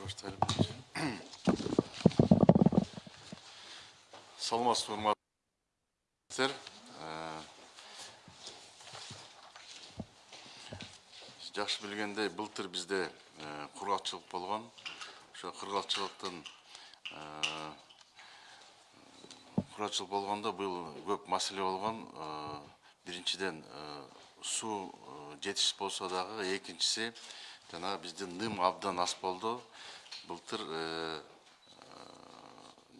Кыргызча баштайлы биринчи. саламатсызбы урматтуу жакшы билгендей былтыр бизде кургакчылык болгон ошо кургакчылыктын кургакчылык болгондо быйыл көп маселе болгон биринчиден суу жетишсиз жанагы биздин ным абдан аз болду былтыр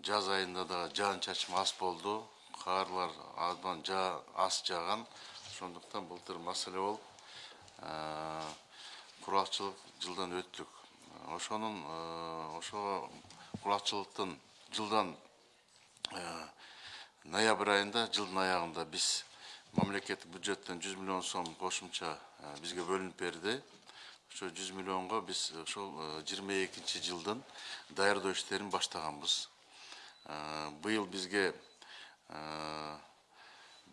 жаз айында дагы жаан чачым аз болду карлар абдан аз жааган ошондуктан былтыр маселе болуп кургакчылык жылдан өттүк ошонун ошого кургакчылыктын жылдан ноябрь айында жылдын аягында биз мамлекеттик бюджеттен жүз миллион сом кошумча бизге бөлүнүп берди ошо жүз миллионго биз ошол жыйырма экинчи жылдын даярдоо иштерин баштаганбыз быйыл бизге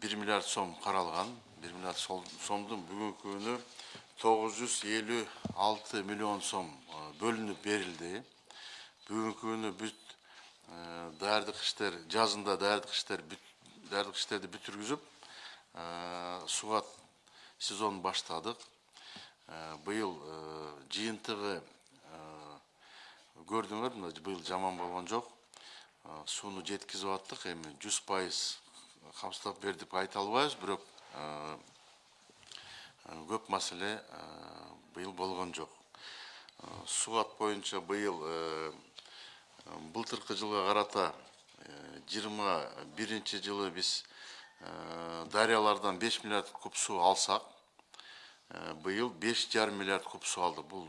бир миллиард сом каралган бир миллиард сомдун бүгүнкү күнү тогуз жүз элүү алты миллион сом бөлүнүп берилди бүгүнкү күнү бүт даярдык иштер жазында даярдык иштер даярдык иштерди бүтүргүзүп сугат быйыл жыйынтыгы көрдүңөр мына быйыл жаман болгон жок сууну жеткизип аттык эми жүз пайыз камсыздап берди деп айта албайбыз бирок көп маселе быйыл болгон жок. Сугат боюнча быйыл былтыркы жылга карата жыйырма биринчи жылы биз дарыялардан беш миллиард куб суу алсак. Быйыл беш жарым миллиард куб суу алдык бул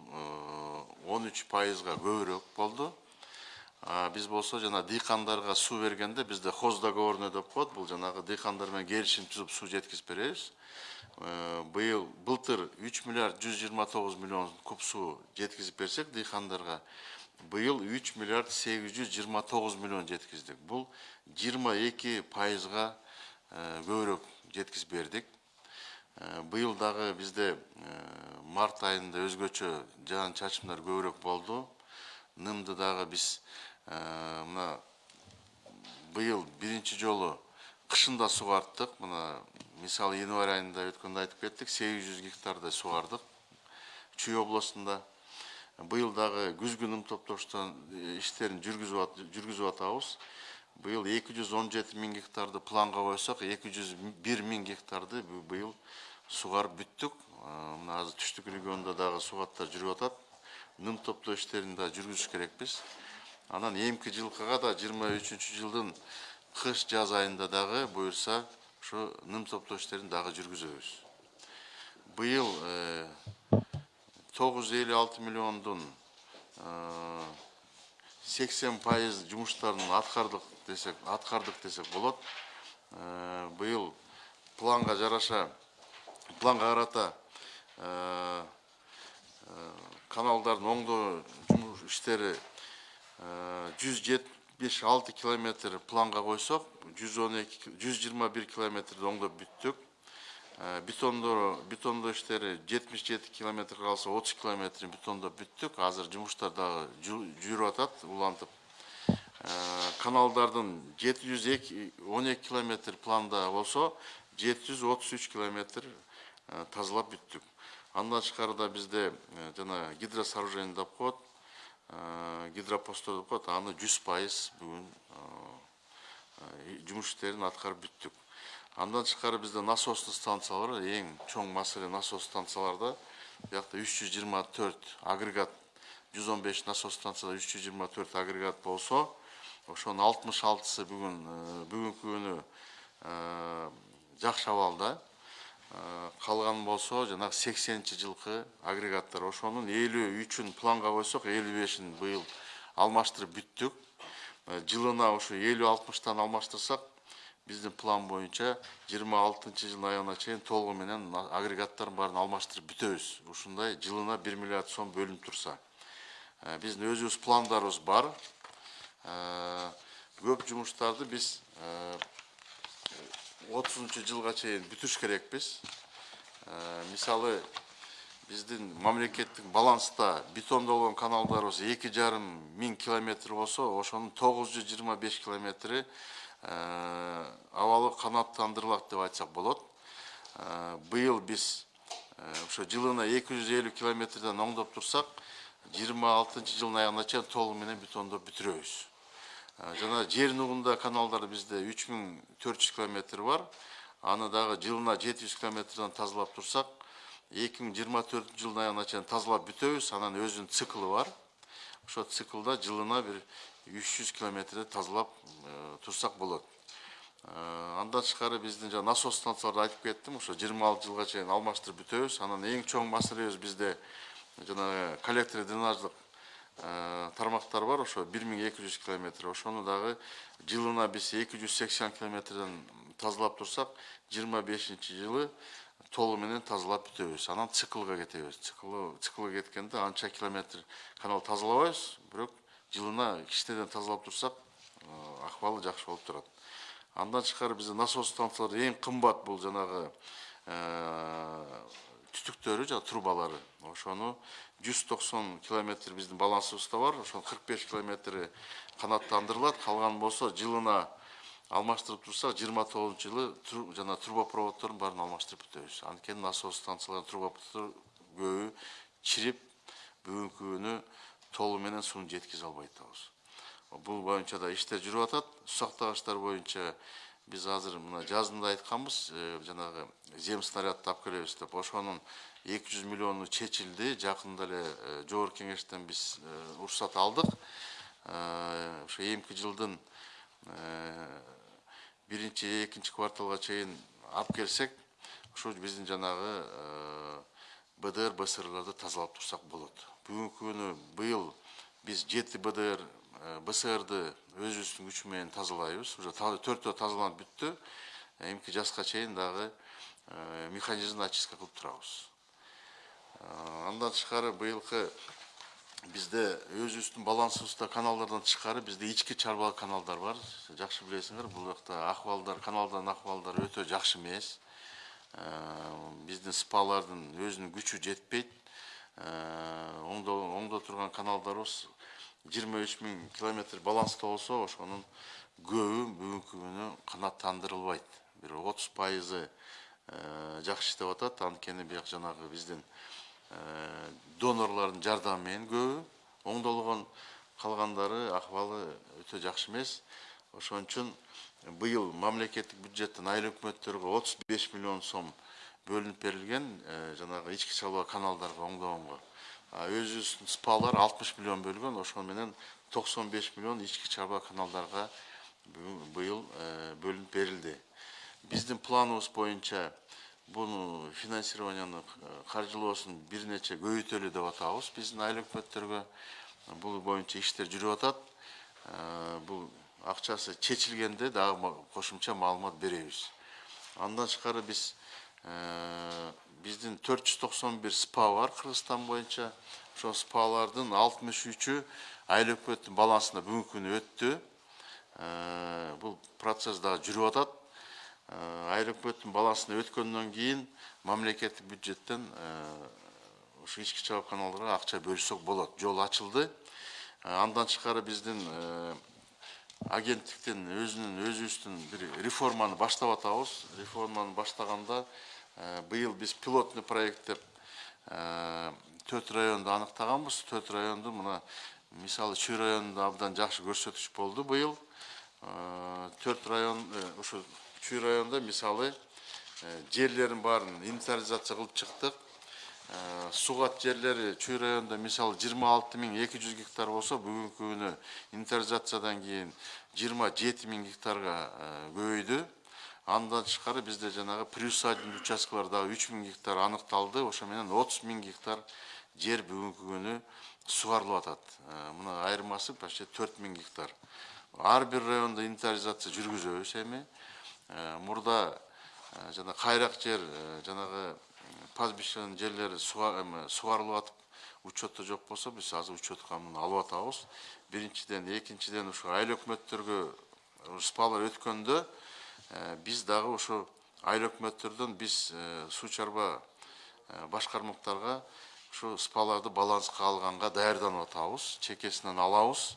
он үч пайызга көбүрөөк болду. Биз болсо жана дыйкандарга суу бергенде бизде договорный деп коет. Бул жанагы дыйкандар менен келишим түзүп суу жеткизип беребиз. Быйыл былтыр үч миллиард жүз жыйырма тогуз миллион куб суу жеткизип берсек дыйкандарга быйыл үч миллиард сегиз жүз жыйырма тогуз миллион жеткиздик. Бул жыйырма эки пайызга көбүрөөк жеткизип быйыл дагы бизде март айында өзгөчө жаан чачымдар көбүрөөк болду. Нымды дагы биз мына быйыл биринчи жолу кышында сугарттык мына январь айында өткөндө айтып кеттик сегиз жүз гектардай сугардык чүй областында. Быйыл дагы күзгү ным топтоштон иштерин жүргүзүп атабыз. Быйыл эки жүз гектарды планга койсок эки жүз бир миң гектарды быйыл сугарып бүттүк мына азыр түштүк региондо дагы сугаттар жүрүп атат. Ным топтоо иштерин да жүргүзүш керекпиз анан эмки жылкыга да жыйырма үчүнчү жылдын кыш жаз айында дагы буюрса ушу ным топтоо иштерин дагы жүргүзөбүз быйыл тогуз жүз элүү алты миллиондун сексен пайыз жумуштарын аткардык десек аткардык десек болот. Быйыл планга жараша планга карата каналдардын оңдоо иштери жүз жетимиш алты километр планга койсок жүз он эки жүз жыйырма бир километрди оңдоп бүттүк бетондоо бетондоо иштери жетимиш жети километр калса отуз километрин бетондоп бүттүк азыр жумуштар дагы жүрүп атат улантып. Каналдардын жети жүз эки он эки километр планда болсо жети жүз отуз үч километр тазалап бүттүк андан тышкары да бизде жана гидросооружение деп коет гидропосттор деп коет аны жүз пайыз бүгүн жумуш иштерин аткарып бүттүк андан тышкары бизде насостный станциялар бар эң чоң маселе насос станцияларда биякта үч жүз жыйырма төрт агрегат жүз он беш насос станцияда үч жүз жыйырма төрт агрегат болсо ошонун алтымыш алтысы бүгүн бүгүнкү күнү жакшы калган болсо жанагы сексенинчи жылкы агрегаттар. Ошонун элүү үчүн планга койсок элүү бешин быйыл алмаштырып бүттүк жылына ушу элүү алтымыштан алмаштырсак биздин план боюнча жыйырма алтынчы жылдын аягына чейин толугу менен агрегаттардын баарын алмаштырып бүтөбүз. Ушундай жылына бир миллиард сом бөлүнүп турса биздин өзүбүз пландарыбыз бар. Көп жумуштарды биз отузунчу жылга чейин бүтүрүш керекпиз. Э, мисалы биздин мамлекеттик баланста бетондолгон каналдарыбыз эки жарым миң километр болсо ошонун тогуз жүз жыйырма беш километри э, абалы канааттандырылат деп айтсак болот. Э, быйыл биз ошо жылына эки жүз элүү километрден оңдоп турсак жыйырма алтынчы жылдын аягына чейин толугу менен бетондоп бүтүрөбүз жана жер нугунда каналдар бизде үч миң төрт жүз километр бар. Аны дагы жылына жети жүз километрден тазалап турсак эки миң жыйырма төртүнчү жылдын аягына чейин тазалап бүтөбүз анан өзүнүн циклы бар. Ошол циклда жылына бир үч жүз километрди тазалап э, турсак болот Э, андан тышкары биздин жана насос станцияларды айтып кеттим ошо жыйырма алты жылга чейин алмаштырып бүтөбүз анан эң чоң маселебиз бизде жанагы коллектор дренаждык тармактар бар ошо бир миң эки жүз километр. Ошону дагы жылына биз эки жүз километрден тазалап турсак жыйырма бешинчи жылы толугу менен тазалап бүтөбүз. Анан циклга кетебиз. Циклга кеткенде анча километр канал тазалабайбыз. Бирок жылына кичинеден тазалап турсак э, акыбалы жакшы болуп турат. Андан тышкары бизде насос станциялары эң кымбат бул жанагы түтүктөрү жана трубалары ошону жүз токсон километр биздин балансыбызда бар ошонун кырк беш километри канааттандырылат калганы болсо жылына алмаштырып турсак жыйырма тогузунчу жылы жана трубопроводдордун баарын алмаштырып бүтөбүз анткени насос станцияларынын трубопроводдору көбү чирип бүгүнкү күнү толугу менен сууну жеткизе албай атабыз бул боюнча да иштер жүрүп атат усактагычтар боюнча биз азыр мына жазында айтканбыз э, жанагы зем снарядды алып келебиз деп ошонун эки жүз миллиону чечилди жакында эле жогорку кеңештен биз уруксат алдык ошо эмки жылдын биринчи экинчи кварталга чейин алып келсек ошо биздин жанагы бдр бсрларды тазалап турсак болот бүгүнкү күнү быйыл биз жети бдр э, бсрды өзүбүздүн күчү менен тазалайбыз уже төртөө тазаланып бүттү эмки жазга чейин дагы э, механизмди очистка кылып турабыз Э, андан тышкары быйылкы бизде өзүбүздүн балансыбызда каналдардан тышкары бизде ички чарба каналдар бар. Жакшы билесиңер бул жакта акыбалдар каналдардын акыбалдары өтө жакшы эмес Э, биздин спалардын өзүнүн күчү жетпейт оңдо оңдо турган каналдарыбыз жыйырма үч миң километр баланста болсо ошонун көбү бүгүнкү күнү канааттандырылбайт. Бир отуз пайызы э, жакшы иштеп атат. Анткени бияк жанагы биздин э, донорлордун жардамы менен көбү оңдолгон калгандары акыбалы өтө жакшы эмес. Ошон үчүн быйыл мамлекеттик бюджеттен айыл өкмөттөргө отуз беш миллион сом бөлүнүп берилген э, жанагы ички чалба каналдарга оңдогонго. А өзүбүздүн спалар алтымыш миллион бөлгөн ошону менен токсон беш миллион ички чарба каналдарга бүгүн- быйыл бөлүнүп берилди биздин планыбыз боюнча буну финансированияны каржылоосун бир нече көбөйтөлү деп атабыз биздин айыл өкмөттөргө бул боюнча иштер жүрүп атат бул акчасы чечилгенде дагы кошумча маалымат беребиз андан тышкары биз биздин төрт жүз токсон бир спа бар кыргызстан боюнча ошол спалардын алтымыш үчү айыл өкмөттүн балансына бүгүнкү күнү өттү бул процесс дагы жүрүп атат айыл өкмөттүн балансына өткөндөн кийин мамлекеттик бюджеттен ушу ички чабак каналдарга акча бөлсөк болот жол ачылды андан тышкары биздин агенттиктин өзүнүн өзүбүздүн бир реформаны баштап атабыз реформаны баштаганда э, быйыл биз пилотный проект деп э, төрт районду аныктаганбыз. Төрт районду мына мисалы чүй районунда абдан жакшы көрсөткүч болду быйыл. Э, төрт район ушу чүй районунда мисалы жерлерин баарын инвентаризация кылып чыктык. Сугат жерлери чүй районунда мисалы жыйырма алты миң эки жүз гектар болсо бүгүнкү күнү инвентаризациядан кийин жыйырма жети миң гектарга көбөйдү андан тышкары бизде жанагы приусадебный участкалар дагы үч гектар аныкталды. Ошо менен отуз гектар жер бүгүнкү күнү сугарылып атат. Э, мына айырмасы почти төрт гектар. Ар бир райондо инвентаризация жүргүзөбүз эми. Э, мурда э, жана кайрак жер жанагы пастбищенын жерлери сугарылып атып учетто жок болсо биз азыр учетко муну алып атабыз. Биринчиден экинчиден ушу айыл өкмөттөргө спалар өткөндө биз дагы ошо айыл өкмөттөрдөн биз э, суу чарба э, башкармактарга ушу спаларды баланска алганга даярданып атабыз чекесинен алабыз.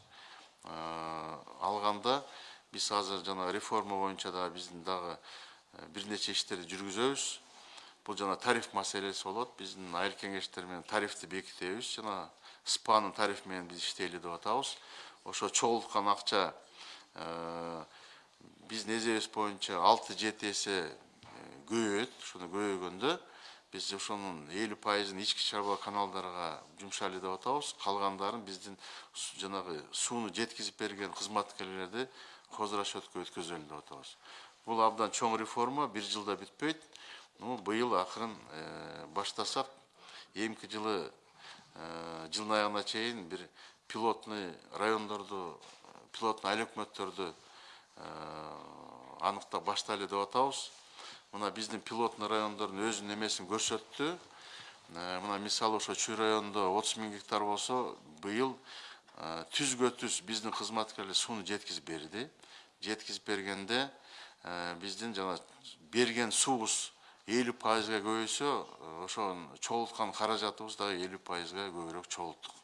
Э, алганда биз азыр жана реформа боюнча дагы биздин дагы э, бир нече иштерди жүргүзөбүз бул жана тариф маселеси болот биздин айыл кеңештер менен тарифти бекитебиз жана спанын тарифи менен биз иштейли деп атабыз. Ошо чогулткан акча э, биздин эсебибиз боюнча алты жети эсе көбөйөт ошону көбөйгөндө биз ошонун элүү пайызын ички чарба каналдарга жумшайлы деп атабыз калгандарын биздин жанагы сууну жеткизип берген кызматкерлерди козу расчетко өткөзөлү деп атабыз бул абдан чоң реформа бир жылда бүтпөйт ну быйыл акырын баштасак эмки жылы жылдын аягына чейин бир пилотный райондорду пилотный айыл өкмөттөрдү аныктап баштайлы деп атабыз. Мына биздин пилотный райондордун өзүнүн эмесин көрсөттү. Э, мына мисалы ошо чүй районунда отуз миң гектар болсо быйыл э, түзгө түз биздин кызматкерлер сууну жеткизип берди. Жеткизип бергенде э, биздин жана берген суубуз элүү пайызга көбөйсө э, ошонун чогулткан каражатыбыз дагы элүү пайызга көбүрөөк чогулттук.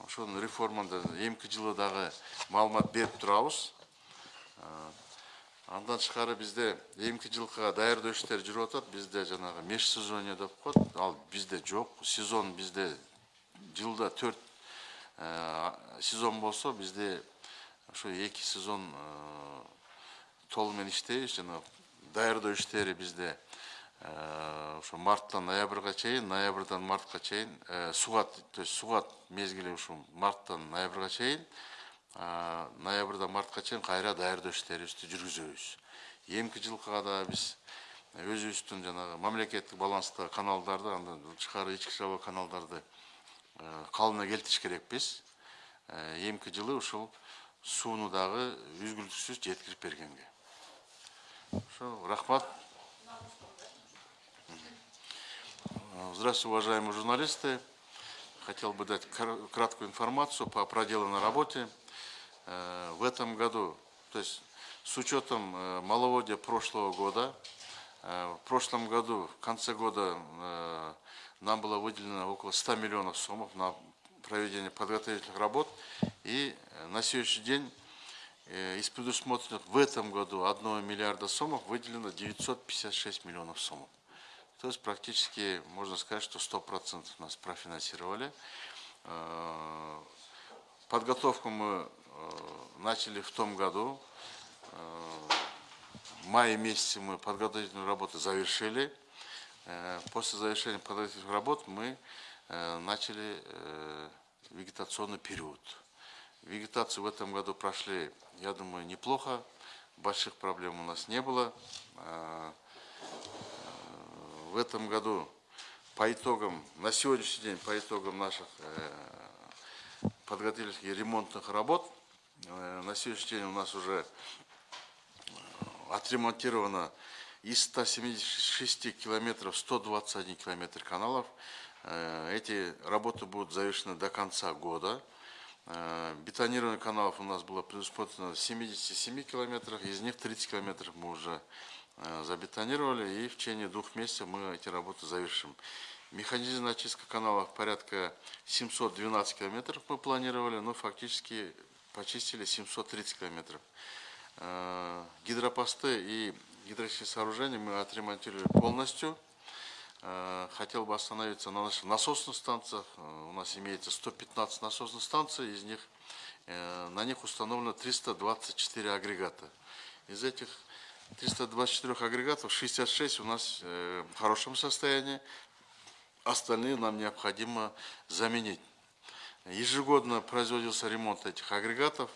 Ошонун реформада эмки жылы дагы маалымат берип турабыз андан тышкары бизде эмки жылкыга даярдоо иштери жүрүп атат бизде жанагы межсезонье деп коет. Ал бизде жок. Сезон бизде жылда төрт сезон болсо бизде ошо эки сезон э, толугу менен иштейбиз. Жана даярдоо иштери бизде э, ошо марттан ноябрга чейин ноябрдан мартка чейин э, сугат то есть сугат мезгили ушу марттан ноябрга чейин а, ноябрдан мартка чейин кайра даярдоо иштерибизди жүргүзөбүз. Эмки жылкыга да биз өзүбүздүн жанагы мамлекеттик баланстагы каналдарды андан тышкары ички чарба каналдарды э, калыбына келтириш керекпиз. Э, эмки жылы ушул сууну дагы үзгүлтүксүз жеткирип бергенге. Ошо рахмат. Э, Здравствуйте, уважаемые журналисты. Хотел бы дать кра- краткую информацию по проделанной работе. Э, В этом году, то есть с учетом э, маловодья прошлого года, э, в прошлом году, в конце года нам было выделено около 100 миллионов сомов на проведение подготовительных работ. И на сегодняшний день из предусмотренных в этом году 1 миллиарда сомов выделено 956 миллионов сомов. То есть практически можно сказать, что 100% нас профинансировали. Подготовку мы начали в том году. Э, В мае месяце мы подготовительную работу завершили. Э, После завершения подготовительных работ мы э, начали э, вегетационный период. Вегетацию в этом году прошли, я думаю, неплохо. Больших проблем у нас не было. Э, в этом году по итогам, на сегодняшний день по итогам наших э, подготовительных и ремонтных работ, э, на сегодняшний день у нас уже э, отремонтировано из 176 километров 121 километр каналов. Э, Эти работы будут завершены до конца года. Э, Бетонирование каналов у нас было предусмотрено в 77 километрах, из них 30 километров мы уже э, забетонировали, и в течение двух месяцев мы эти работы завершим. Механизированная очистка каналов порядка 712 километров мы планировали, но фактически почистили 730 километров. Э, Гидропосты и гидротехнические сооружения мы отремонтировали полностью. Э, Хотел бы остановиться на наших насосных станциях. Э, У нас имеется 115 насосных станций, из них на них установлено 324 агрегата. Из этих 324 агрегатов 66 у нас в хорошем состоянии, остальные нам необходимо заменить. Ежегодно производился ремонт этих агрегатов,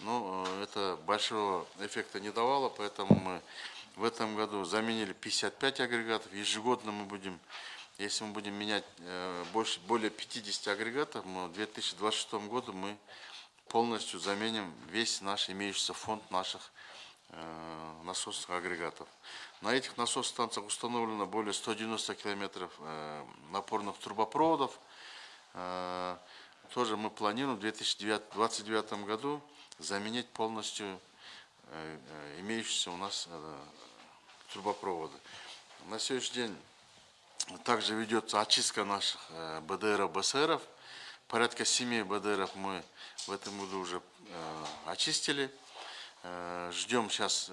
но э, это большого эффекта не давало, поэтому мы в этом году заменили 55 агрегатов. Ежегодно мы будем, если мы будем менять э, больше, более 50 агрегатов, мы в 2026 году мы полностью заменим весь наш имеющийся фонд наших э, насосных агрегатов. На этих насосных станциях установлено более 190 километров напорных трубопроводов. Тоже мы планируем в 2029 году заменить полностью э, э, имеющиеся у нас э, трубопроводы. На сегодняшний день также ведется очистка наших БДРов, БСРов. Порядка 7 БДРов мы в этом году уже очистили. Ждем сейчас,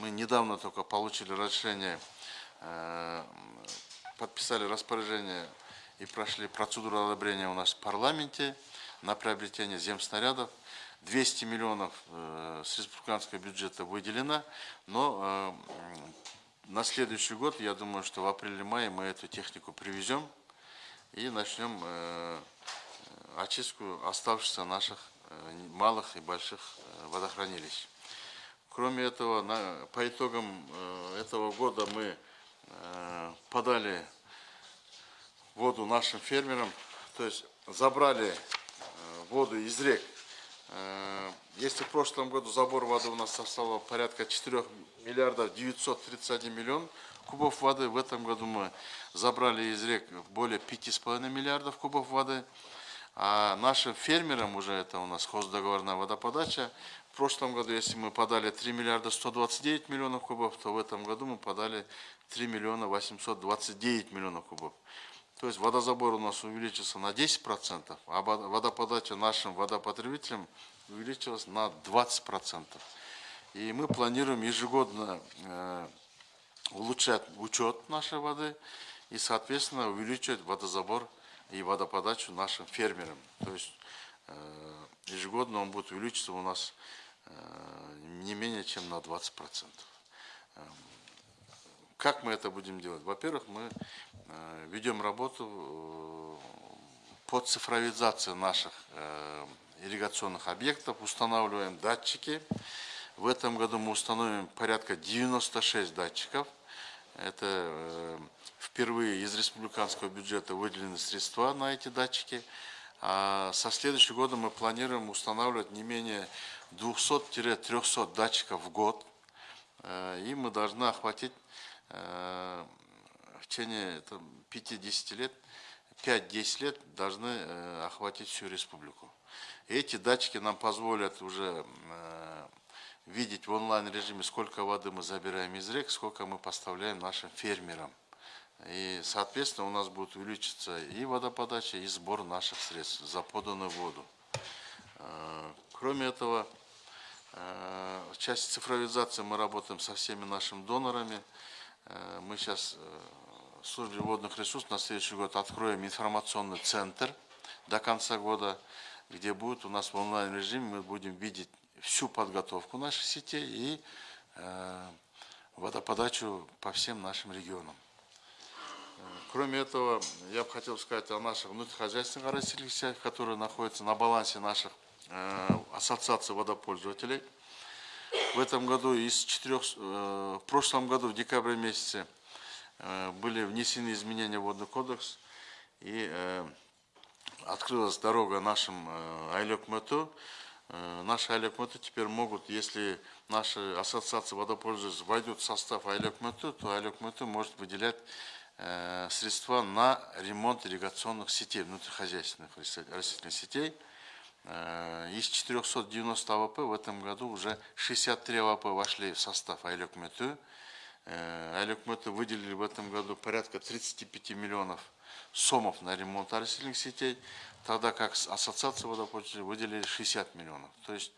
мы недавно только получили разрешение, подписали распоряжение и прошли процедуру одобрения у нас в парламенте на приобретение земснарядов. 200 миллионов э, с республиканского бюджета выделено, но э, на следующий год, я думаю, что в апреле-мае мы эту технику привезем и начнем э, очистку оставшихся наших малых и больших водохранилищ. Кроме этого, по итогам этого года мы подали воду нашим фермерам, то есть забрали э, воду из рек. Э, Если в прошлом году забор воды у нас составлял порядка 4 миллиардов 931 миллион кубов воды, в этом году мы забрали из рек более 5,5 миллиардов кубов воды. А нашим фермерам уже это у нас хоздоговорная водоподача. В прошлом году, если мы подали 3 миллиарда 129 миллионов кубов, то в этом году мы подали 3 миллиона 829 миллионов кубов. То есть водозабор у нас увеличился на 10%, а вод- водоподача нашим водопотребителям увеличилась на 20%. И мы планируем ежегодно э, улучшать учет нашей воды и, соответственно, увеличивать водозабор и водоподачу нашим фермерам. То есть э, ежегодно он будет увеличиться у нас э, не менее чем на 20%. Как мы это будем делать? Во-первых, мы э, ведем работу э, по цифровизации наших э, ирригационных объектов, устанавливаем датчики. В этом году мы установим порядка 96 датчиков. Это впервые из республиканского бюджета выделены средства на эти датчики. А со следующего года мы планируем устанавливать не менее 200-300 датчиков в год. И мы должны охватить в течение там, 5-10 лет, 5-10 лет должны э, охватить всю республику. Эти датчики нам позволят уже э, видеть в онлайн режиме, сколько воды мы забираем из рек, сколько мы поставляем нашим фермерам. И, соответственно, у нас будет увеличиться и водоподача, и сбор наших средств за поданную воду. Э, Кроме этого, э, в части цифровизации мы работаем со всеми нашими донорами. Э, Мы сейчас в службе водных ресурсов на следующий год откроем информационный центр до конца года, где будет у нас в онлайн режиме мы будем видеть всю подготовку наших сетей и э, водоподачу по всем нашим регионам. Кроме этого, я бы хотел сказать о наших внутрихозяйственных сетях, которые находятся на балансе наших э, ассоциаций водопользователей. В этом году из четырех, э, в прошлом году в декабре месяце э, были внесены изменения в водный кодекс и э, открылась дорога нашим Айлек Мэту. Наши Айлек теперь могут, если наши ассоциации водопользователей войдут в состав Айлек то Айлек может выделять средства на ремонт ирригационных сетей, внутрихозяйственных оросительных сетей. Э, Из 490 АВП в этом году уже 63 АВП вошли в состав айыл өкмөтү. Айыл өкмөтү выделили в этом году порядка 35 миллионов сомов на ремонт оросительных сетей, тогда как ассоциация водопользователей выделили 60 миллионов. То есть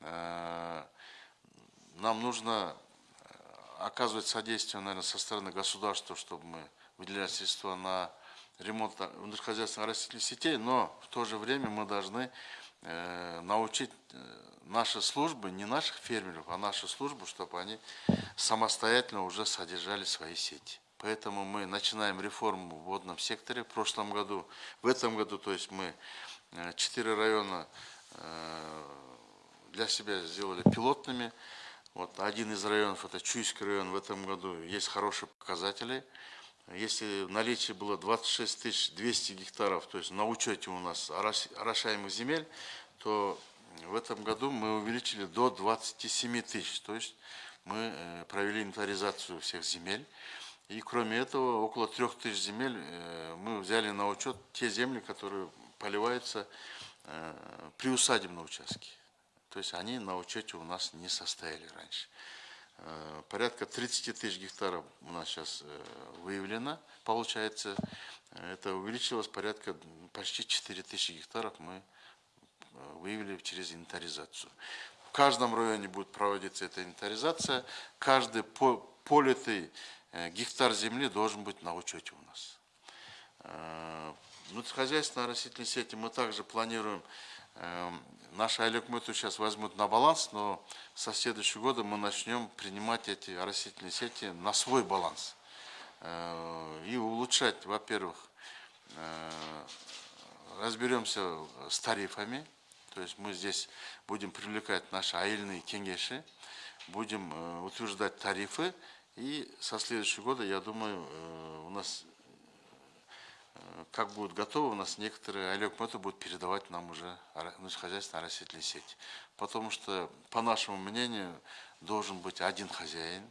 э, нам нужно э, оказывать содействие, наверное, со стороны государства, чтобы мы выделяли средства на ремонт внутрихозяйственных растительных сетей, но в то же время мы должны э, научить э, наши службы, не наших фермеров, а наши службы, чтобы они самостоятельно уже содержали свои сети. Поэтому мы начинаем реформу в водном секторе. В прошлом году, в этом году, то есть мы э, четыре района э, для себя сделали пилотными. Вот один из районов, это Чуйский район, в этом году есть хорошие показатели. Если в было 26 200 гектаров, то есть на учете у нас орошаемых земель, то в этом году мы увеличили до 27 тысяч. То есть мы э, провели инвентаризацию всех земель. И кроме этого, около трех тысяч земель э, мы взяли на учет те земли, которые поливаются э, при усадебном участке. То есть они на учете у нас не состояли раньше. Э, Порядка 30 тысяч гектаров у нас сейчас э, выявлено, получается. Это увеличилось порядка почти 4 тысячи гектаров мы э, выявили через инвентаризацию. В каждом районе будет проводиться эта инвентаризация. Каждый по- политый гектар земли должен быть на учете у нас. Внутрихозяйственные растительные сети мы также планируем, наши Алекмыту сейчас возьмут на баланс, но со следующего года мы начнем принимать эти растительные сети на свой баланс. Э, И улучшать, во-первых, э, разберемся с тарифами, то есть мы здесь будем привлекать наши аильные кенгеши, будем э, утверждать тарифы, и со следующего года, я думаю, у нас как будет готово, у нас некоторые Олег будут передавать нам уже ну, хозяйственные растительные сети. Потому что, по нашему мнению, должен быть один хозяин.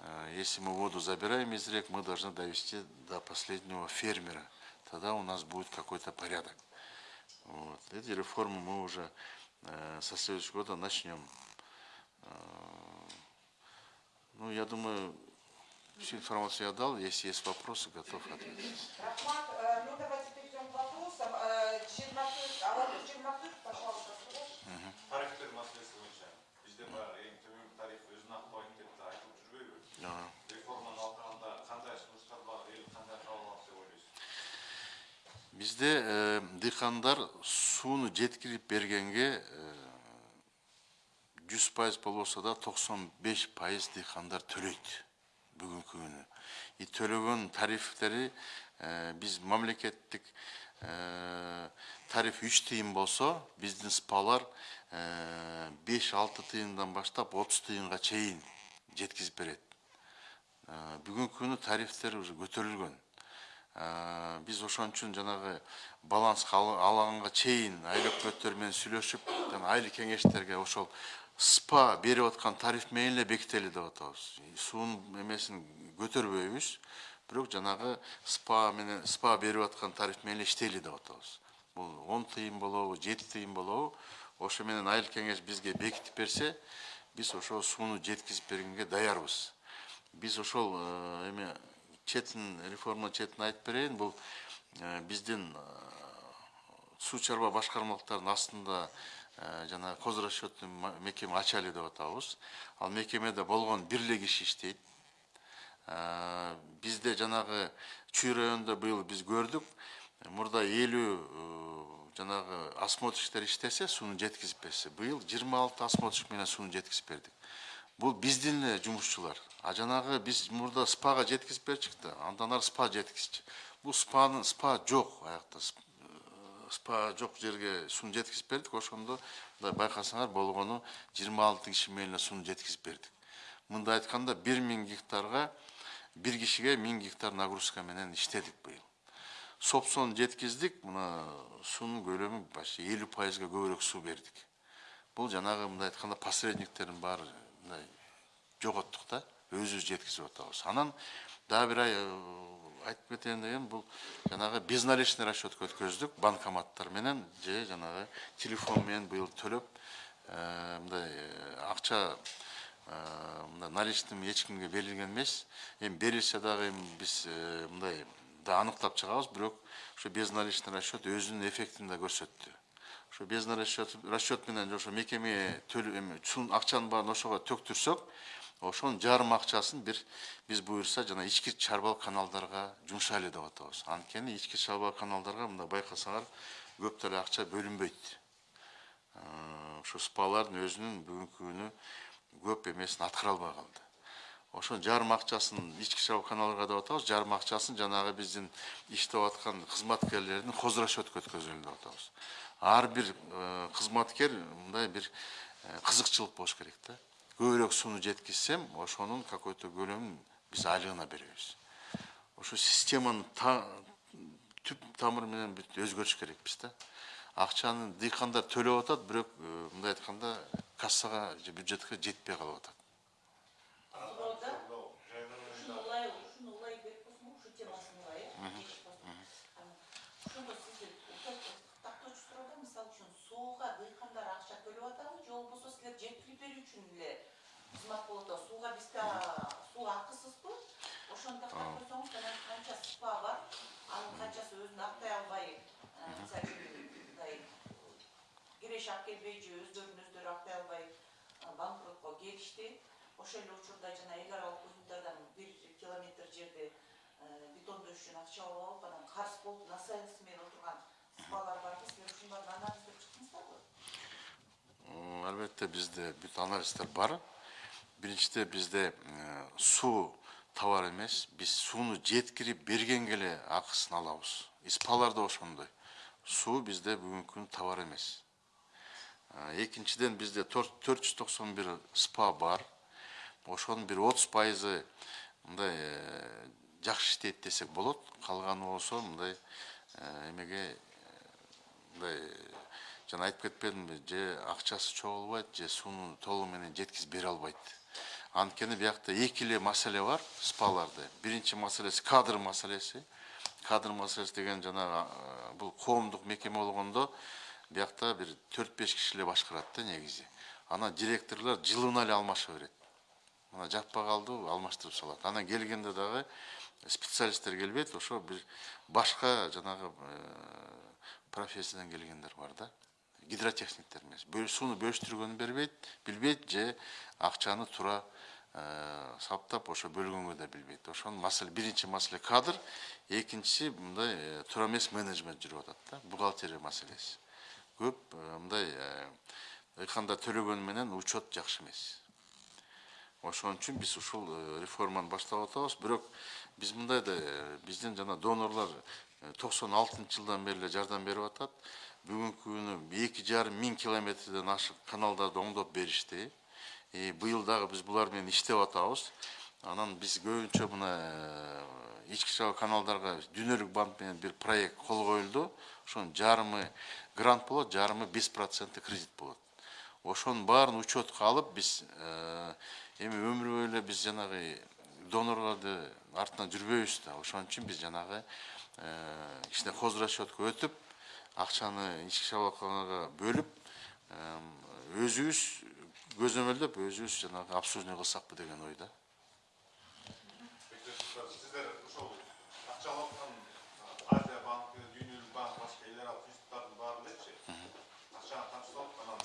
Э, Если мы воду забираем из рек, мы должны довести до последнего фермера. Тогда у нас будет какой-то порядок. Вот. Эти реформы мы уже э, со следующего года начнем. Э, Ну, я думаю, всю информацию я дал. Если есть вопросы, готов ответить. Рахмат, э, ну давайте перейдем к вопросам. Э, Черноков, Алатыр Черноков, пожалуйста, masalesi boyunca bizde var en tümün tarif özüne aqbayın deb de aytып жүрбөйбү. Ага. Реформаны алганда кандай сунуштар бар, эл кандай кабыл алат деп ойлойсуз? Бизде э, дыйкандар сууну жеткирип бергенге жүз пайыз болбосо да токсон беш пайыз дыйкандар төлөйт бүгінгі күні и төлеген тарифтері ә, біз мемлекеттік тариф үш тиын болса біздің спалар беш алты тиындан баштап отыз тиынға чейін жеткізіп береді ә, бүгінгі күні тарифтер уже көтерілген ә, біз ошон үчүн жанагы баланс алаңга чейин айыл өкмөттөр менен сүйлөшүп жана кеңештерге ошол спа берип аткан тариф менен эле бекители деп атабыз суунун эмесин көтөрбөйбүз бирок жанагы спа менен спа берип аткан тариф менен иштейли деп атабыз бул он тыйын болобу жети тыйын болобу. Ошо менен айыл кеңеш бизге бекитип берсе биз ошол сууну жеткизип бергенге даярбыз. Биз ошол э, эме четин реформа четин айтып берейин. Бул э, биздин э, суу чарба башкармалыктарынын астында э, жана козрасчетный мекеме ачалы деп атабыз. Ал мекемеде болгон бир эле киши иштейт Э, бизде жанагы чүй районунда быйыл биз көрдүк. Мурда элүү жанагы осмотрщиктер иштесе сууну жеткизип берсе. Быйыл жыйырма алты осмотрщик менен сууну жеткизип бердик. Бул биздин эле жумушчулар. А жанагы биз мурда спага жеткизип берчүк да андан ары спа жеткизчү бул спанын спа жок аякта. э, спа жок жерге сууну жеткизип бердик. Ошондо мындай байкасаңар болгону жыйырма алты киши эле сууну жеткизип бердик. Мындай айтканда бир миң гектарга бир кишиге миң гектар нагрузка менен иштедик быйыл. Сопсону жеткиздик мына суунун көлөмү почти элүү пайызга көбүрөөк суу бердик. Бул жанагы мындай айтканда посредниктердин баары мындай жоготтук да өзүбүз жеткизип атабыз. Анан дагы бир ай айтып кетейин дегем бул жанагы безналичный расчетко өткөздүк банкоматтар менен же жанагы телефон менен быйыл төлөп э, мындай э, акча э, мындай наличныйм эч кимге берилген эмес эми берилсе дагы эми биз мындай да аныктап чыгабыз бирок ошо безналичный расчет өзүнүн эффектин да көрсөттү ошо безналичный расчет, менен ошо мекемеге төлөп эми акчанын баарын ошого төктүрсөк ошонун жарым акчасын бир биз буюрса жана ички чарбалык каналдарга жумшайлы деп атабыз. Анткени ички чарбалык каналдарга мындай байкасаңар көп деле акча бөлүнбөйт. Э, ошо спалардын өзүнүн бүгүнкү күнү көп эмесин аткара албай калды ошо жарым акчасын ички чарба каналга деп атабыз. Жарым акчасын жанагы биздин иштеп аткан кызматкерлердин хозрасчетко өткөзөлү деп атабыз. Ар бир э, кызматкер мындай бир э, кызыкчылык болуш керек да. Көбүрөөк сууну жеткизсем ошонун какой то көлөмүн биз айлыгына беребиз ошо системанын та- түп тамыры менен бүт өзгөрүш керекпиз да акчаны дыйкандар төлөп атат бирок мындай айтканда кассага же бюджетке жетпей калып атат Burada şunu olay, şunu olay berip olsun, şu temasını var ya. Şunu қызмат болады суға бізде су ақысыз ғой ошондо көрсөңүз анан канча спа бар анын канчасы өзүн актай албай мындай киреш алып келбей же өздөрүн өздөрү актай албай банкротко келишти ошол эле учурда жана эл аралык уюмдардан бир километр жерди бетондош үчүн акча алып алып анан карыз болуп насаясы менен отурган СПАлар барбы силер ушунун баарын анализдеп чыктыңыздарбы албетте бизде бүт анализдер бар. Биринчиде бизде суу товар эмес. Биз сууну жеткирип бергенге эле акысын алабыз. СПАлар да ошондой. Суу бизде бүгүнкү күнү товар эмес. Э, Экинчиден бизде 491 СПА бар. Ошонун бир 30 пайызы мындай жакшы иштейт десек болот. Калганы болсо мындай эмеге мындай жана айтып кетпедимби же акчасы чогулбайт же сууну толугу менен жеткизип бере албайт анткени биякта эки эле маселе бар спаларда биринчи маселеси кадр маселеси кадр маселеси деген жанагы бул коомдук мекеме болгондо биякта бир төрт беш киши эле башкарат да негизи анан директорлор жылына эле алмаша берет мына жаппай калды алмаштырып салат анан келгенде дагы специалисттер келбейт ошо бир башка жанагы профессиядан келгендер бар да. Гидротехниктер эмес сууну бөлүштүргөнү бербейт билбейт же акчаны туура саптап ошо бөлгөнгө да билбейт. Ошонун маселе биринчи маселе кадр экинчиси мындай э, туура эмес менеджмент жүрүп атат да бухгалтерия маселеси. Көп э, мындай э, ыйканда төлөгөнү менен учет жакшы эмес. Ошон үчүн биз ушул э, реформаны баштап атабыз. Бирок биз мындай да э, биздин жана донорлор токсон алтынчы жылдан бери эле жардам берип атат. Бүгүнкү күнү эки жарым миң километрден ашык каналдарды оңдоп беришти быйыл дагы биз булар менен иштеп атабыз. Анан биз көбүнчө мына э, ички чабак каналдарга дүйнөлүк банк менен бир проект кол коюлду. Ошонун жарымы грант болот жарымы беш проценттик кредит болот. Ошонун баарын учетко алып биз э, эми өмүр бою эле биз жанагы донорлорду артынан жүрбөйбүз да. Ошон үчүн биз жанагы э, кичине хозрасчетко өтүп акчаны ички чабакчанага бөлүп э, өзүбүз көзөмөлдөп өзүбүз жанагы обслуживание кылсакпы деген ойда сиздер ошол акча алып аткан азия банкы дүйнөлүк банк башка эл аралык институттардын баары элечи акчаны канча салып анан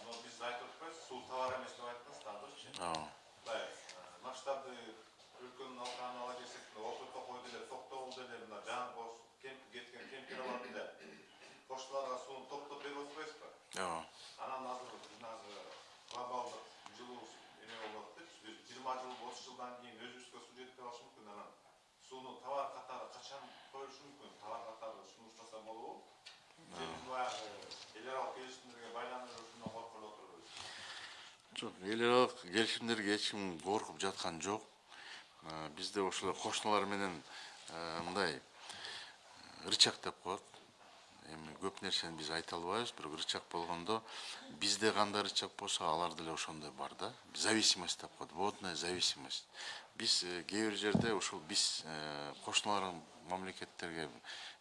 мына биз айтып атпайбыз суу товар эмес деп айттыңыз дагычы Ооба. мындай масштабды өлкөнүн алканын ала келсек мына орто токой деле токтогул деле мына жаңы кош кеткен кемпиралар деле пошталарга сууну топтоп берип атпайбызбы Ооба. анан жыйырма жыл отуз жылдан кийин өзүбүзгө суу жетпей калышы мүмкүн анан сууну товар катары качан коюшу мүмкүн товар катары сунуштаса болобу же биз баягы эл аралык келишимдерге байланып ушундан коркуп Жок, эл аралык келишимдерге эч ким коркуп жаткан жок. Бизде ошол кошуналар менен мындай рычаг деп коет. Эми көп нерсени биз айта албайбыз, бирок рычаг болгондо бизде кандай рычаг болсо алар деле ошондой бар да. Зависимость деп коет, водная зависимость. Биз э, кээ бир жерде ошол биз э, кошуналар мамлекеттерге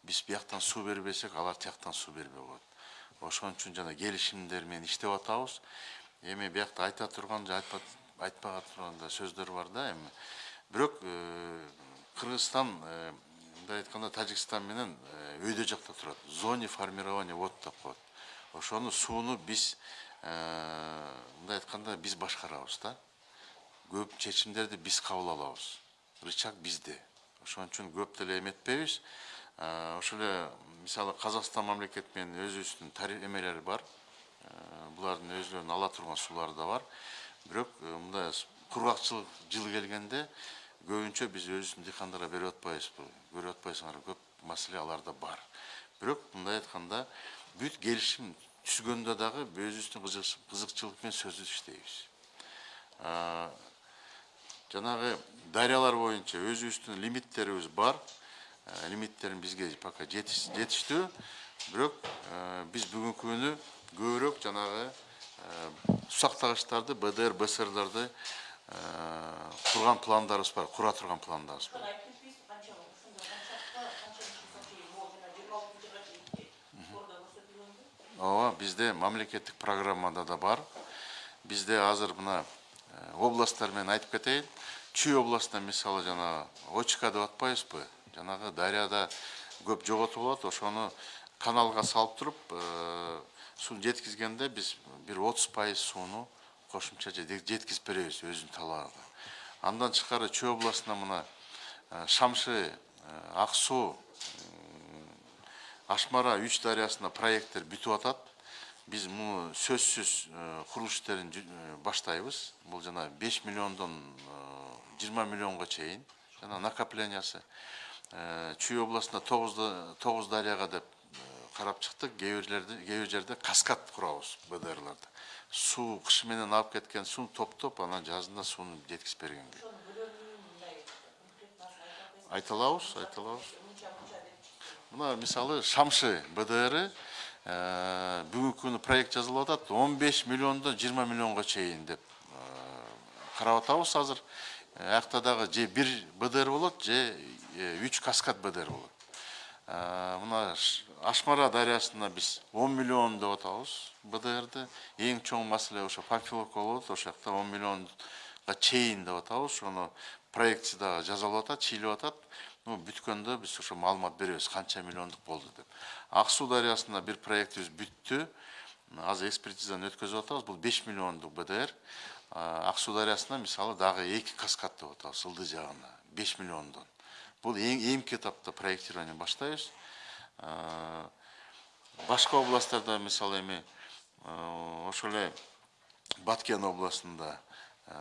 биз бияктан суу бербесек, алар тияктан суу бербей коет. Ошон үчүн жана келишимдер менен иштеп атабыз. эми биякта айта турган же айтпа айтпага турган да сөздөр бар да эми бирок э, кыргызстан мындай айтканда тажикстан менен э, өйдө жакта турат. Зона формирования вод деп коет ошону сууну биз э, мындай айтканда биз башкарабыз да. Көп чечимдерди биз кабыл алабыз. Рычаг бизде. Ошон үчүн көп деле эметпейбиз. Э, ошол эле мисалы казакстан мамлекет менен өзүбүздүн эмелери бар. Э, булардын өздөрүнүн ала турган суулары да бар. Бирок э, мындай кургакчылык жыл келгенде көбүнчө биз өзүбүздүн дыйкандарга берип атпайбызбы көрүп атпайсыңарбы көп маселе аларда бар. Бирок мындай айтканда бүт келишим түзгөндө дагы өзүбүздүн кызык- кызыкчылык менен сөзсүз иштейбиз Э, жанагы дарыялар боюнча өзүбүздүн лимиттерибиз бар. Э, лимиттерин бизге пока жетиш- жетиштүү бирок э, биз бүгүнкү күнү көбүрөөк жанагы э, сактагычтарды бдр бсрларды бар кура турган пландарыбыз бар. Жылга чейинки бордо көрсөтүлгөнбү ооба бизде мамлекеттик программада да бар. Бизде азыр мына э, областтар менен айтып кетейин. Чүй областында мисалы жана очка деп атпайбызбы жанагы дарыяда көп жоготуп алат. Ошону каналга салып туруп э, суну жеткизгенде биз бир отуз пайыз сууну кошумча же- жеткизип беребиз өзүнүн талабыга андан тышкары чүй областына мына шамшы ак суу ашмара үч дарыясында проекттер бүтүп атат биз муну сөзсүз курулуш иштерин баштайбыз бул жана беш миллиондон жыйырма миллионго чейин жана накоплениясы чүй областында тогуз дарыяга деп қарап шықтық кейбір жерде каскад құрамыз суу су қышыменен алып кеткен суын топтоп анан жазында суын жеткізіп бергенге айта алабыз айта алабыз мына мисалы шамшы бдр э, бүгінгі күні проект жазылып атат 15 миллиондон 20 миллионға чейин деп э, қарап атабыз азыр э, аяқтадағы же бир бдр болот же үч каскад бдр болот мына Ш- ашмара дарыясына биз он миллион деп атабыз бдрды эң чоң маселе ошо памфиловка болот ошол жакта он миллионга чейин деп атабыз ошону проектisi дагы жасалып атат чийилип атат ну бүткөндө биз ошо маалымат беребиз канча миллиондук болду деп. Ак суу дарыясында бир проектибиз бүттү азыр экспертизаны өткөзүп атабыз. Бул беш миллиондук бдр. Ак суу дарыясына мисалы дагы эки каскад деп атабыз ылдый жагына беш миллиондон бул эң эми этапта проектирование баштайбыз А, башка областтарда мисалы эми э, ошол эле баткен областында э,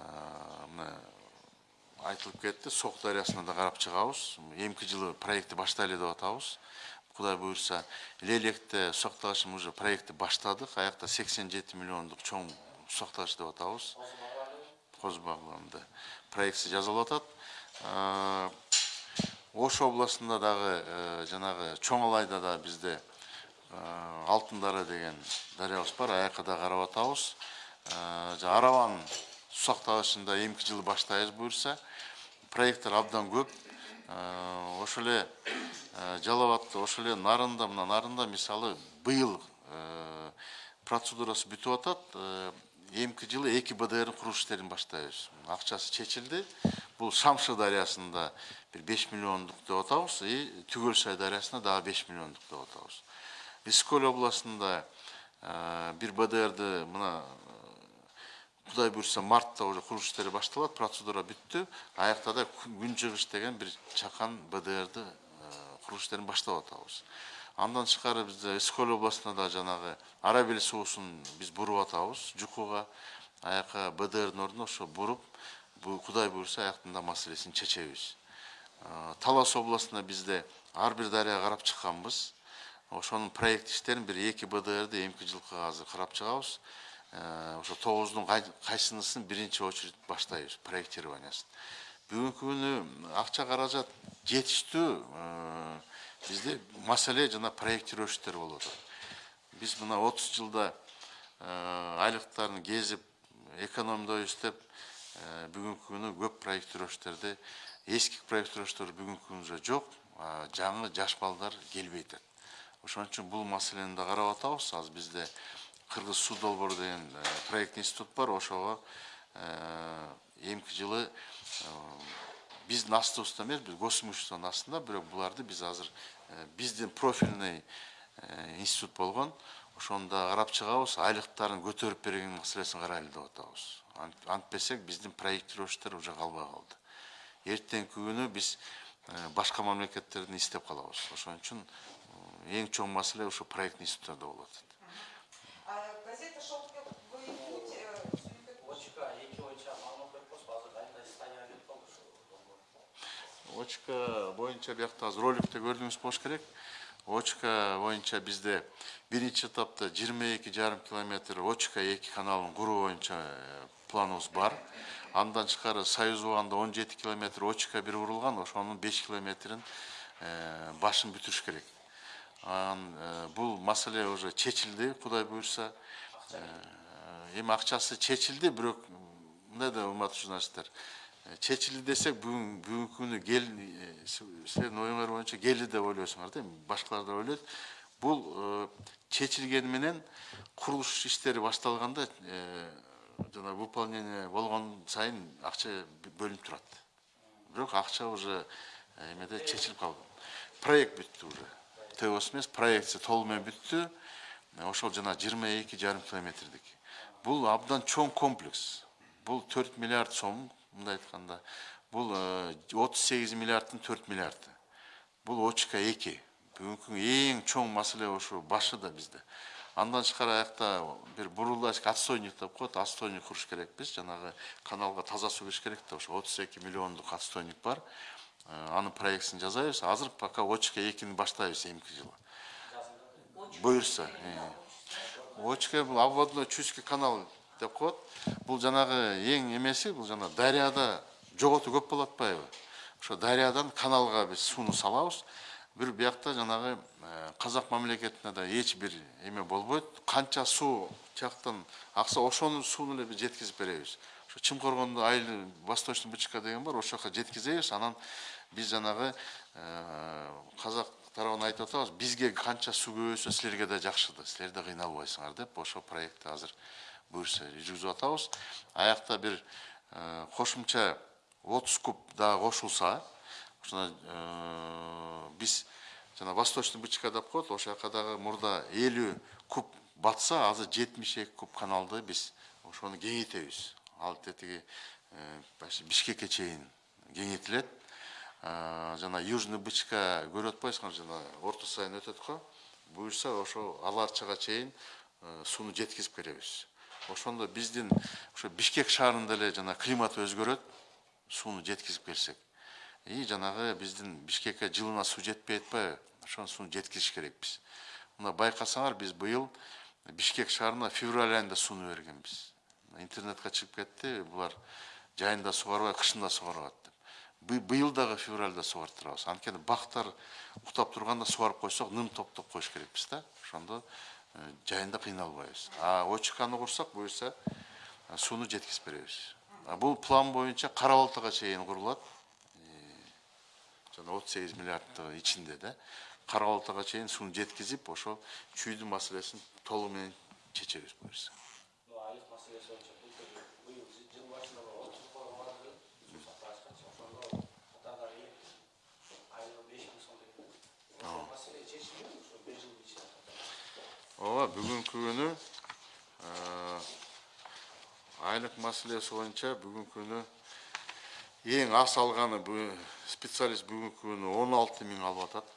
мына айтылып кетти сок дарыясына да карап чыгабыз. Эмки жылы проектти баштайлы деп атабыз. Кудай буюрса лелекте соктагычын уже проектти баштадык. Аякта сексен жети миллиондук чоң соктагыч деп атабыз. Коз багланды проектisi жазылып атат. Ош областында дагы э, жанагы чоң алайда да бизде э, алтын дары деген дарыябыз бар аякка да карап атабыз Э, жа араван сусактагычында эмки жылы баштайбыз буюрса проекттер абдан көп. Э, ошол эле э, жалал абадта ошол эле нарында мына нарында мисалы быйыл э, процедурасы бүтүп атат. Э, эмки жылы эки бдрдин курулуш иштерин баштайбыз. Акчасы чечилди бул шамшы дарыясында бир беш миллиондук деп атабыз и түгөл сай дарыясына дагы беш миллиондук деп атабыз ысык областында бир бдрды мына кудай буюрса мартта уже курулуш иштери башталат процедура бүттү аякта да күн деген бир чакан бдрды курулуш иштерин баштап атабыз андан тышкары бизде ысык областында да жанагы ара бел суусун биз буруп атабыз жукуга аяка бдрдын ордуна ошо буруп бу кудай буюрса аяктын да маселесин чечебиз Э, талас областында бизде ар бир дарыяга карап чыкканбыз ошонун проект иштерин бир эки бдрды эмки жылкы азыр карап чыгабыз ошо тогуздун кай- кайсынысын биринчи очередь баштайбыз проектированиясын бүгүнкү күнү акча каражат жетиштүү бизде маселе жана проектировать иштер болуп атат биз мына отуз жылда айлыктарын кезип экономдоо иштеп э, бүгүнкү күнү көп проектировщиктерди эски проектировщиктер бүгүнкү күнү жок а жаңы жаш балдар келбей атат ошон үчүн бул маселени да карап атабыз. Азыр бизде кыргыз суу долбоору деген э, проектный институт бар. Ошого э, эмки жылы э, биздин астыбызда эмес биз госимуществонун астында бирок буларды биз азыр э, биздин профильный э, институт болгон ошонда карап чыгабыз айлыктарын көтөрүп берген маселесин карайлы деп атабыз. Антпесек биздин проектировщиктер уже калбай калды. Эртеңки күнү биз э, башка мамлекеттерден издеп калабыз. Ошон үчүн э, эң чоң маселе ушу проектный институттарда болуп атат газета очка боюнча биякта азыр роликте көрдүңүз болуш керек. Очка боюнча бизде биринчи этапта жыйырма эки жарым километр очка эки каналын куруу боюнча э, планыбыз бар. Андан тышкары союз убагында он жети километр очка бир курулган ошонун беш километрин э, башын бүтүрүш керек. Анан э, бул маселе уже чечилди кудай буюрса эми акчасы чечилди бирок мындай да урматтуу журналисттер чечилди десек бүгүн бүгүнкү күнү кел с- силердин оюңар боюнча келди деп ойлойсуңар да эми башкалар да ойлойт бул чечилгени менен курулуш иштери башталганда жана выполнение болгон сайын акча бөлүнүп турат бирок акча уже эмеде чечилип калган проект бүттү уже. Тос эмес проектisi толугу менен бүттү ошол жана жыйырма эки жарым километрдик бул абдан чоң комплекс. Бул төрт миллиард сом мындай айтканда бул отуз сегиз миллиарддын төрт миллиарды. Бул очка эки. Бүгүнкү күнгө эң чоң маселе ошо башыда бизде. Андан тышкары аякта бир бурулачка отстойник деп коет. Отстойник куруш керекпиз. Жанагы каналга таза суу кириш керек да ошо отуз эки миллиондук отстойник бар. Э, анын проектисин жасайбыз. Азыр пока очка экини баштайбыз эмки жылы буюрса очка бул обводной чуйский канал деп коет бул жанагы эң эмеси бул жана дарыяда жоготуу көп болуп атпайбы ошо дарыядан каналга биз сууну салабыз. Бир биякта жанагы казак мамлекетине да эч бир эме болбойт. Канча суу тияктан акса ошонун сууну эле биз жеткизип беребиз. Ошо Чымкоргондо айыл восточный БЧК деген бар ошол жака жеткизебиз. Анан биз жанагы казак тарабына айтып атабыз бизге канча суу көбөйсө силерге да жакшы да силер да кыйналбайсыңар деп. Ошол проектти азыр буюрса жүргүзүп атабыз аякта бир кошумча отуз куб дагы кошулса ошоно биз жана восточный бычка деп коет ошол жака дагы мурда элүү куб батса азыр жетимиш эки куб каналды биз ошону кеңейтебиз ал тетиги бишкекке чейин кеңейтилет жана южный бычка көрүп атпайсыңар жана орто сайын өтөт го буюрса ошо ал арчага чейин сууну жеткизип беребиз ошондо биздин ошо бишкек шаарында эле жана климат өзгөрөт сууну жеткизип берсек и жанагы биздин бишкекке жылына суу жетпей атпайбы ошону сууну жеткизиш керекпиз. Мына байкасаңар биз быйыл бишкек шаарына февраль айында сууну бергенбиз. Интернетке чыгып кетти булар жайында сугарбай кышында сугарат деп. Быйыл дагы февральда сугарып турабыз анткени бактар уктап турганда сугарып койсок ным топтоп коюш керекпиз да. Ошондо жайында кыйналбайбыз а очканы курсак буюрса сууну жеткизип беребиз бул план боюнча кара балтага чейин курулат жана отуз сегиз миллиарддын ичинде да кара балтага чейин сууну жеткизип ошол чүйдүн маселесин толугу менен чечебиз буюрса Ну, айлық мәселесі бойынша бұл түрде биыл жы- жыл басында бір отыз қорға барды су сақтағышқа ошондо атаға айлығы беш мың сом деп ошол маселе чечилген ошо бир жыл ичинде ооба бүгүнкү күнү айлык маселеси боюнча бүгүнкү күнү эң аз алганы специалист бүгүнкү күнү он алты миң алып атат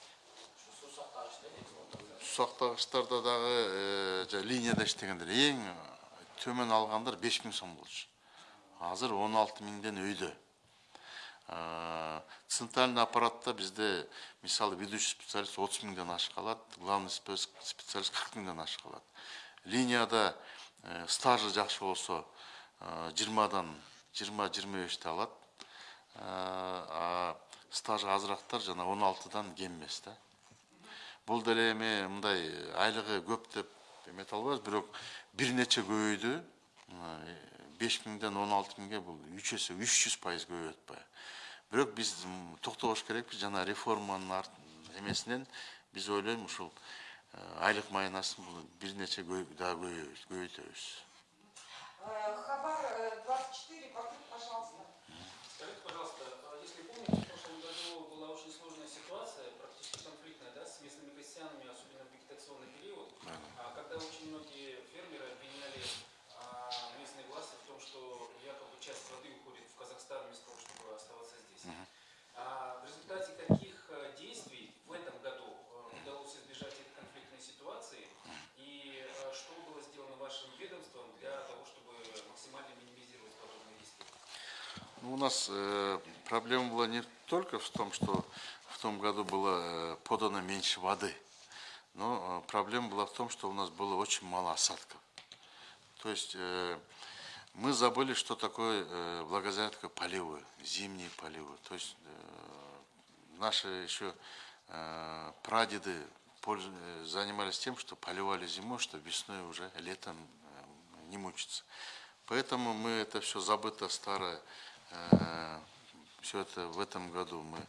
сактагычтарда дагы жа линияда иштегендер эң төмөн алгандар беш миң сом болчу азыр он алты миңден центральный аппаратта бизде мисалы ведущий специалист отуз миңден ашык алат главный спец- специалист кырк миңден ашык алат линияда стажы жакшы болсо жыйырмадан жыйырма жыйырма бешти алат а стажы азырактар жана он алтыдан кем эмес да бул деле эми мындай бирок бир нече көбөйдү беш миңден он алты бул үч эсе үч жүз пайыз бирок биз м, токтобош керекпиз жана реформанын эмесинен биз ойлойм ушул айлык майынасын бир нече дагы көбөйөбүз көбөйтөбүз Э, Хабар э, 24, Бакыт, пожалуйста. Скажите, пожалуйста, а если помните, в прошлом году была очень сложная ситуация, практически конфликтная, да, с местными крестьянами, особенно в вегетационный период, а, когда очень многие фермеры обвиняли а, местные власти в том, что якобы часть воды уходит в Казахстан вместо того, чтобы оставаться здесь. А, в результате каких э, действий в этом году э, удалось избежать этой конфликтной ситуации и э, что было сделано вашим ведомством для того, чтобы максимально минимизировать подобные риски? Ну, у нас э, проблема была не только в том, что в том году было подано меньше воды, но проблема была в том, что у нас было очень мало осадков. То есть э, мы забыли, что такое э, благозарядка поливы, зимние поливы. То есть э, наши еще э, прадеды занимались тем, что поливали зимой, что весной уже летом не мучиться. Поэтому мы это все забыто старое, все это в этом году мы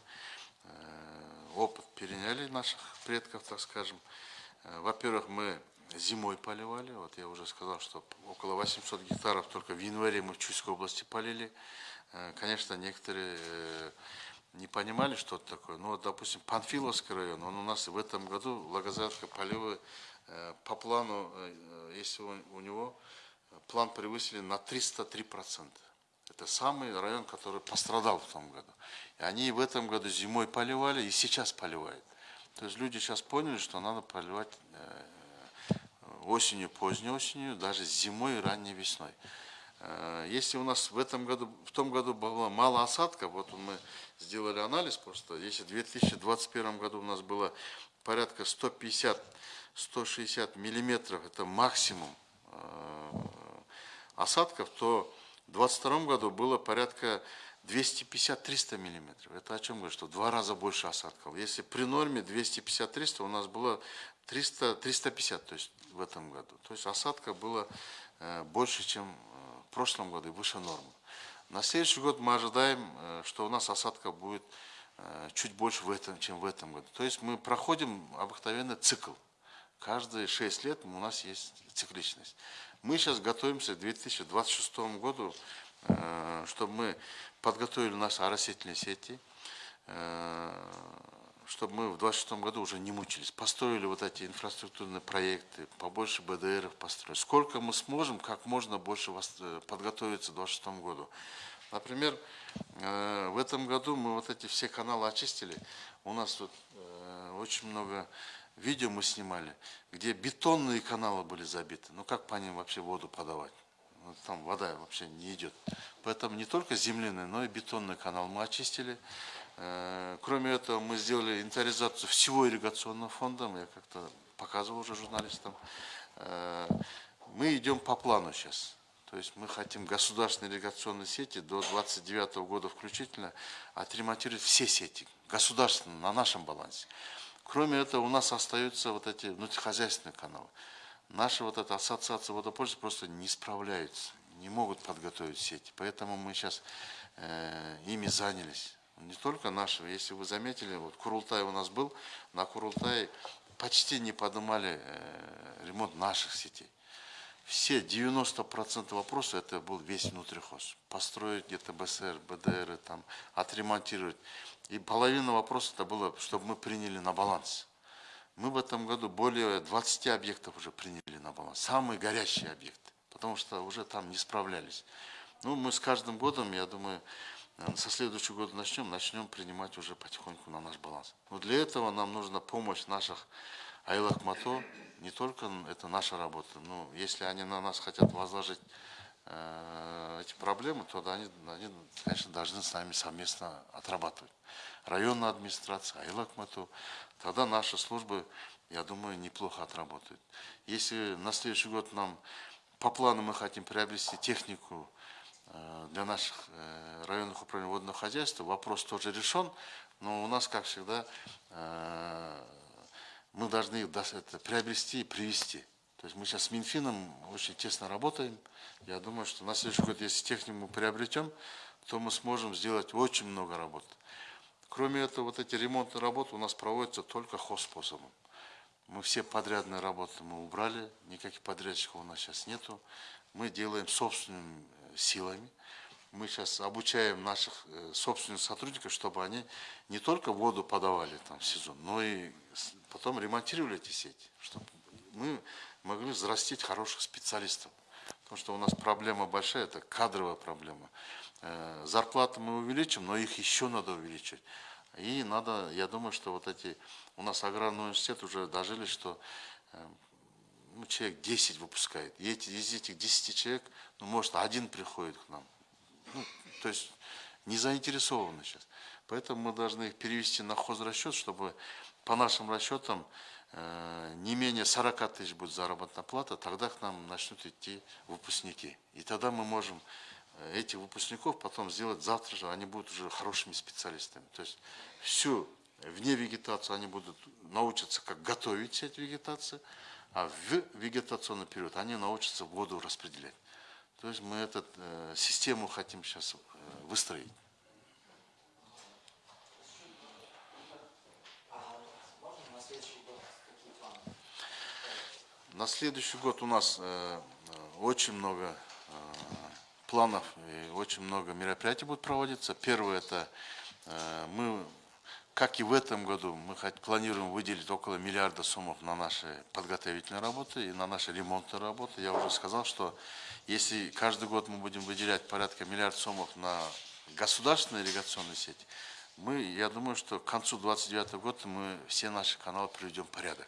опыт переняли наших предков, так скажем. Во-первых, мы зимой поливали, вот я уже сказал, что около 800 гектаров только в январе мы в Чуйской области полили. Э, Конечно, некоторые э, не понимали, что это такое. Ну, вот, допустим, Панфиловский район, он у нас в этом году, Лагозавка, полевой, э, по плану, если у него план превысили на 303%. Это самый район, который пострадал в том году. И они в этом году зимой поливали и сейчас поливают. То есть люди сейчас поняли, что надо поливать осенью, поздней осенью, даже зимой и ранней весной. Э, Если у нас в этом году, в том году было мало осадков, вот мы сделали анализ просто, если в 2021 году у нас было порядка 150-160 миллиметров, это максимум э, осадков, то в 2022 году было порядка 250-300 миллиметров. Это о чем говорит, что в два раза больше осадков. Если при норме 250-300, у нас было 300-350, то есть в этом году. То есть осадка было э, больше, чем э, в прошлом году и выше нормы. На следующий год мы ожидаем, э, что у нас осадка будет чуть больше в этом, чем в этом году. То есть мы проходим обыкновенный цикл. Каждые 6 лет у нас есть цикличность. Мы сейчас готовимся к 2026 году, чтобы мы подготовили наши оросительные сети, чтобы мы в 2026 году уже не мучились. Построили вот эти инфраструктурные проекты, побольше БДРов построить. Сколько мы сможем, как можно больше э, подготовиться к 2026 году. Например, э, в этом году мы вот эти все каналы очистили. У нас тут э, очень много видео мы снимали, где бетонные каналы были забиты. Ну как по ним вообще воду подавать? Ну, Там вода вообще не идет. Поэтому не только земляной, но и бетонный канал мы очистили. Э, Кроме этого, мы сделали инвентаризацию всего ирригационного фонда. Я как-то показывал уже журналистам. Э, Мы идем по плану сейчас. То есть мы хотим государственные ирригационные сети до 29 года включительно отремонтировать все сети, государственные, на нашем балансе. Кроме этого, у нас остаются вот эти внутрихозяйственные каналы. Наши вот эта ассоциация водопользователей просто не справляются, не могут подготовить сети. Поэтому мы сейчас э, ими занялись. Не только наши, если вы заметили, вот Курултай у нас был, на Курултае почти не поднимали э, ремонт наших сетей. Все 90% вопросов это был весь внутрихоз. Построить где-то БСР, БДР, там, отремонтировать. И половина вопросов это было, чтобы мы приняли на баланс. Мы в этом году более 20 объектов уже приняли на баланс. Самые горящие объекты. Потому что уже там не справлялись. Ну, мы с каждым годом, я думаю, э, со следующего года начнем, начнем принимать уже потихоньку на наш баланс. Но для этого нам нужна помощь наших Айлах Мато. Не только это наша работа, но если они на нас хотят возложить э, эти проблемы, то они, они, конечно, должны с нами совместно отрабатывать. Районная администрация, Айлак Мату, тогда наши службы, я думаю, неплохо отработают. Если на следующий год нам по плану мы хотим приобрести технику э, для наших э, районных управлений водного хозяйства, вопрос тоже решен, но у нас, как всегда, э, мы должны их приобрести и привести. То есть мы сейчас с Минфином очень тесно работаем. Я думаю, что на следующий год, если технику мы приобретем, то мы сможем сделать очень много работ. Кроме этого, вот эти ремонтные работы у нас проводятся только хозспособом. Мы все подрядные работы мы убрали, никаких подрядчиков у нас сейчас нету. Мы делаем собственными э, силами. Мы сейчас обучаем наших э, собственных сотрудников, чтобы они не только воду подавали там в сезон, но и потом ремонтировали эти сети, чтобы мы могли взрастить хороших специалистов. Потому что у нас проблема большая, это кадровая проблема. Э, Зарплаты мы увеличим, но их еще надо увеличить. И надо, я думаю, что вот эти, у нас аграрный университет уже дожили, что э, ну, человек 10 выпускает. И эти, из этих 10 человек, ну, может, один приходит к нам. Ну, то есть не заинтересованы сейчас. Поэтому мы должны их перевести на хозрасчет, чтобы по нашим расчетам э, не менее 40 тысяч будет заработная плата, тогда к нам начнут идти выпускники. И тогда мы можем этих выпускников потом сделать завтра же, они будут уже хорошими специалистами. То есть всю вне вегетацию они будут научиться, как готовить сеть вегетации, а в вегетационный период они научатся воду распределять. То есть мы эту э, систему хотим сейчас э, выстроить. На следующий год у нас э, э, очень много э, планов и очень много мероприятий будет проводиться. Первое это Э, Мы, как и в этом году, мы планируем выделить около миллиарда суммов на наши подготовительные работы и на наши ремонтные работы. Я уже сказал, что если каждый год мы будем выделять порядка миллиард суммов на государственные ирригационные сети, мы, я думаю, что к концу 2029 года мы все наши каналы приведем в порядок.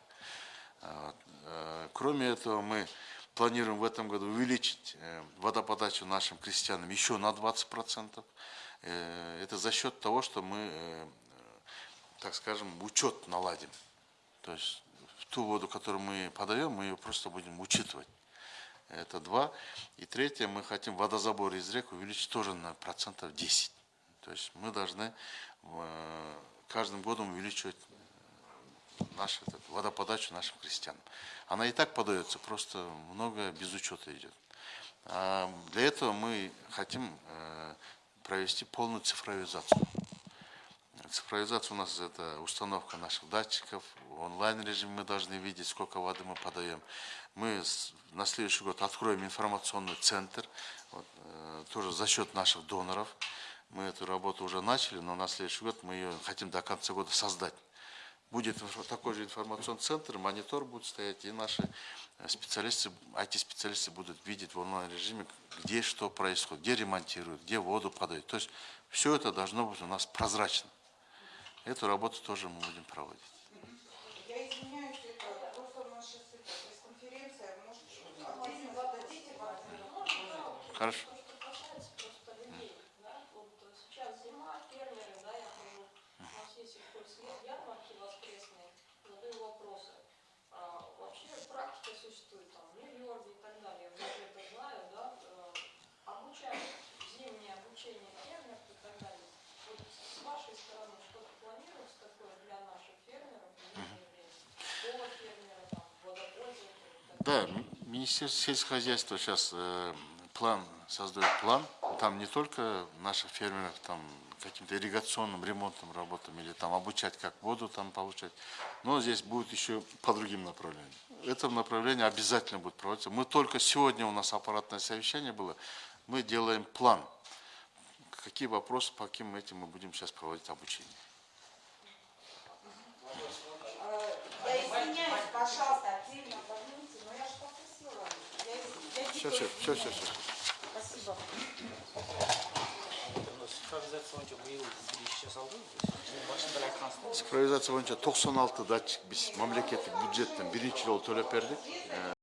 Вот. Э, Кроме этого, мы планируем в этом году увеличить э, водоподачу нашим крестьянам еще на 20%. Э, Это за счет того, что мы, э, так скажем, учет наладим. То есть ту воду, которую мы подаем, мы ее просто будем учитывать. Это два. И третье, мы хотим водозабор из рек увеличить тоже на процентов 10. То есть мы должны каждым годом увеличивать нашу этот, водоподачу нашим крестьянам. Она и так подается, просто много без учета идет. А для этого мы хотим э, провести полную цифровизацию. Цифровизация у нас это установка наших датчиков, онлайн режиме мы должны видеть, сколько воды мы подаем. Мы на следующий год откроем информационный центр, вот, э, тоже за счет наших доноров. Мы эту работу уже начали, но на следующий год мы ее хотим до конца года создать. Будет такой же информационный центр, монитор будет стоять, и наши э, специалисты, IT-специалисты будут видеть в онлайн-режиме, где что происходит, где ремонтируют, где воду подают. То есть все это должно быть у нас прозрачно. Эту работу тоже мы будем проводить. Я извиняюсь, это просто у нас сейчас это пресс-конференция, может, отдельно зададите вопрос? Хорошо. То, что касается просто людей, да, вот сейчас зима, фермеры, да, я хожу на все сельхозярмарки воскресные, задаю вопросы. А, вообще практика существует, там, миллиарды и так далее, я уже это знаю, да, э, обучают, зимнее обучение фермеров и так далее. Вот с вашей стороны что-то планируется такое для наших фермеров в зимнее время? Школа фермера, там, водопользователей Да, Ми- Министерство сельского хозяйства сейчас э, план создает план. Там не только наших фермеров там каким-то ирригационным ремонтным работам или там обучать, как воду там получать, но здесь будет еще по другим направлениям. Это направление обязательно будет проводиться. Мы только сегодня у нас аппаратное совещание было, мы делаем план. Какие вопросы, по каким этим мы будем сейчас проводить обучение. Э, Я извиняюсь, пожалуйста, отдельно возьмите, но я же попросила. Я, я Все, все, все, все. Спасибо. Цифровизация бойынша биыл бір иш жасалды жылдың башында эле айткансыздар цифровизация боюнча 96 датчик биз мамлекеттик бюджеттен биринчи жолу төлөп бердик